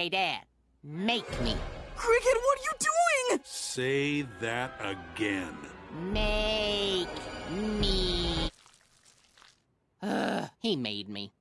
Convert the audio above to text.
Hey, Dad, make me. Cricket, what are you doing? Say that again. Make me. Ugh, he made me.